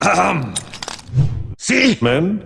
Ahem. See? Men?